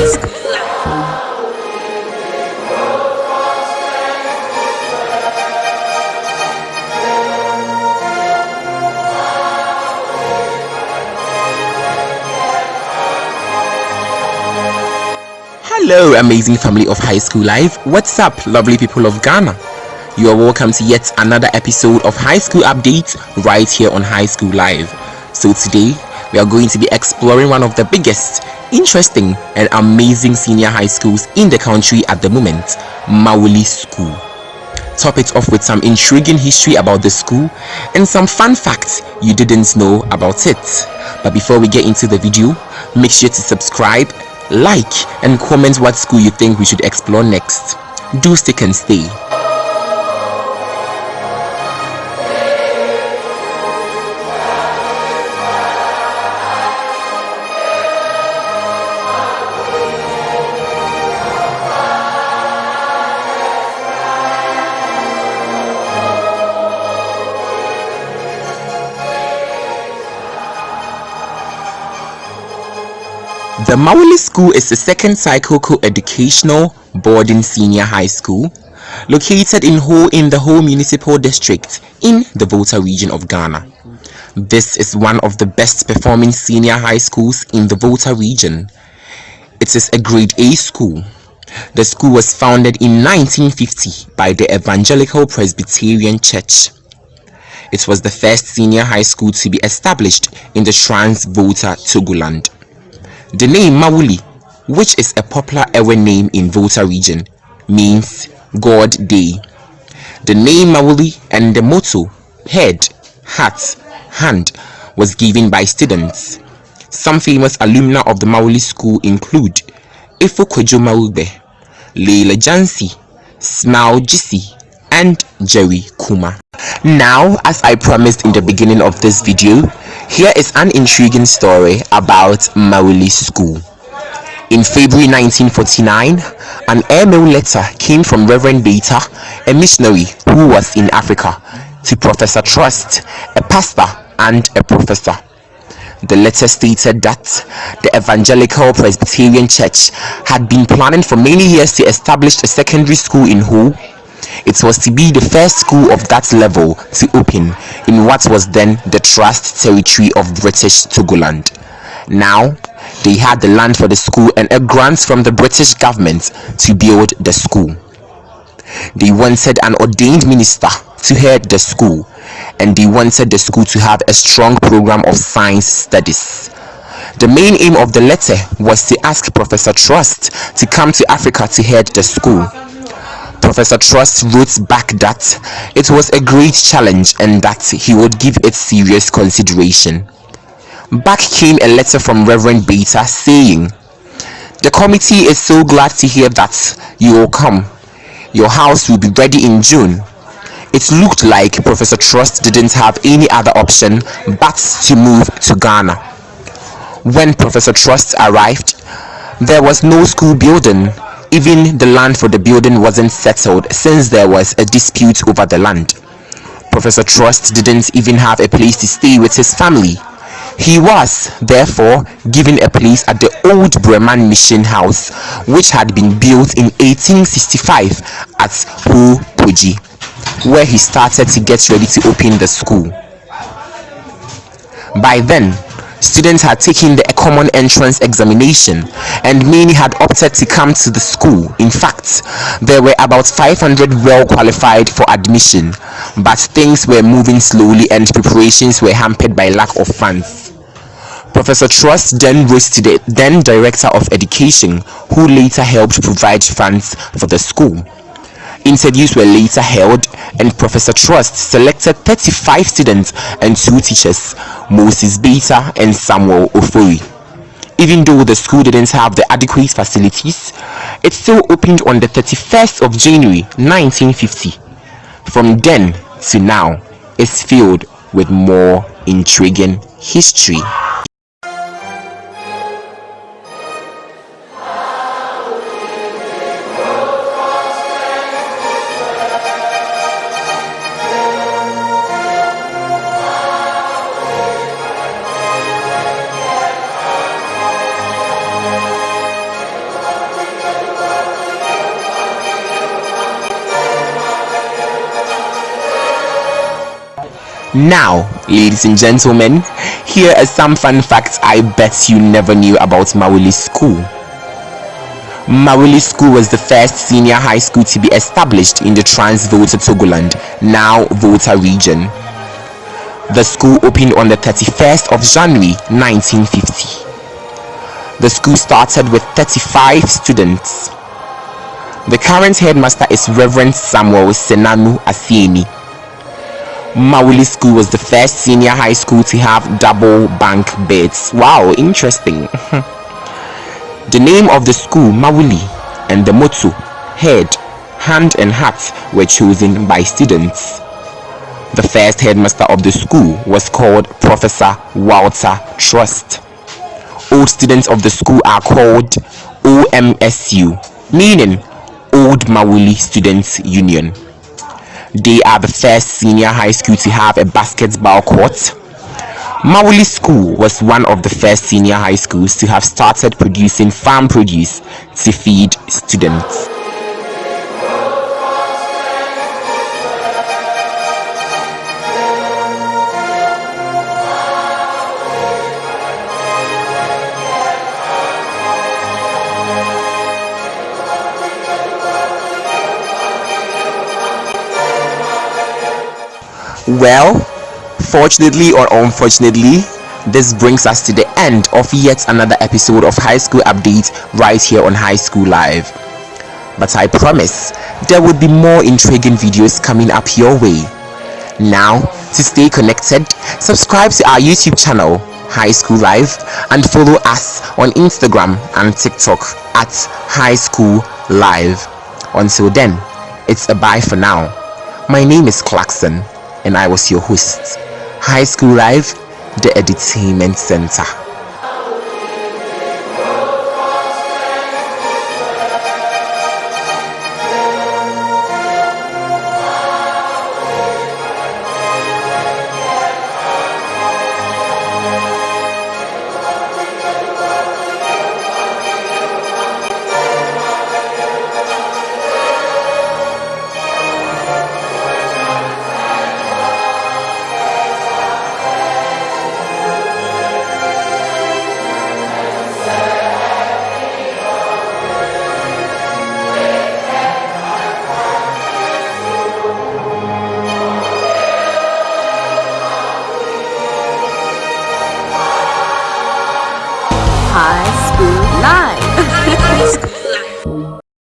Hello, amazing family of High School Life. What's up, lovely people of Ghana? You are welcome to yet another episode of High School Update right here on High School Live. So, today we are going to be exploring one of the biggest, interesting, and amazing senior high schools in the country at the moment Mawuli School. Top it off with some intriguing history about the school and some fun facts you didn't know about it. But before we get into the video, make sure to subscribe like and comment what school you think we should explore next. Do stick and stay. The Mawuli School is the second cycle co-educational boarding senior high school located in Ho in the Ho Municipal District in the Volta region of Ghana. This is one of the best performing senior high schools in the Volta region. It is a grade A school. The school was founded in 1950 by the Evangelical Presbyterian Church. It was the first senior high school to be established in the Trans-Volta Togoland. The name Mawuli, which is a popular Ewe name in Volta region, means God Day. The name Mawuli and the motto head, heart, hand was given by students. Some famous alumni of the Mawuli school include Ifo Kwejo Leila Djansi, Smile Dzisi, and Jerry Kuma. Now, as I promised in the beginning of this video, here is an intriguing story about Mawuli School. In February 1949, an airmail letter came from Reverend Beta, a missionary who was in Africa, to Professor Trust, a pastor and a professor. The letter stated that the Evangelical Presbyterian Church had been planning for many years to establish a secondary school in Ho it was to be the first school of that level to open in what was then the Trust territory of British Togoland. Now, they had the land for the school and a grant from the British government to build the school. They wanted an ordained minister to head the school and they wanted the school to have a strong program of science studies. The main aim of the letter was to ask Professor Trust to come to Africa to head the school Professor Trust wrote back that it was a great challenge and that he would give it serious consideration. Back came a letter from Reverend Beta saying, The committee is so glad to hear that you will come. Your house will be ready in June. It looked like Professor Trust didn't have any other option but to move to Ghana. When Professor Trust arrived, there was no school building even the land for the building wasn't settled since there was a dispute over the land. Professor Trust didn't even have a place to stay with his family. He was, therefore, given a place at the old Bremen Mission House, which had been built in 1865 at Ho where he started to get ready to open the school. By then, students had taken the common entrance examination and many had opted to come to the school in fact there were about 500 well qualified for admission but things were moving slowly and preparations were hampered by lack of funds Professor Trust then to the then Director of Education, who later helped provide funds for the school. Interviews were later held and Professor Trust selected 35 students and two teachers, Moses Beta and Samuel Ofori. Even though the school didn't have the adequate facilities, it still opened on the 31st of January 1950. From then to now, it's filled with more intriguing history. Now, ladies and gentlemen, here are some fun facts I bet you never knew about Mawuli School. Mawuli School was the first senior high school to be established in the Trans-Volta Togoland, now Volta region. The school opened on the 31st of January 1950. The school started with 35 students. The current headmaster is Reverend Samuel Senanu Asieni. Mawuli School was the first senior high school to have double bunk beds. Wow, interesting. the name of the school, Mawuli, and the motto, head, hand and heart, were chosen by students. The first headmaster of the school was called Professor Walter Trust. Old students of the school are called OMSU, meaning Old Mawuli Students Union. They are the first senior high school to have a basketball court. Mawuli School was one of the first senior high schools to have started producing farm produce to feed students. Well, fortunately or unfortunately, this brings us to the end of yet another episode of High School Update right here on High School Live. But I promise there will be more intriguing videos coming up your way. Now, to stay connected, subscribe to our YouTube channel, High School Live, and follow us on Instagram and TikTok at High School Live. Until then, it's a bye for now. My name is Clarkson and I was your host. High School Live, the Entertainment Center.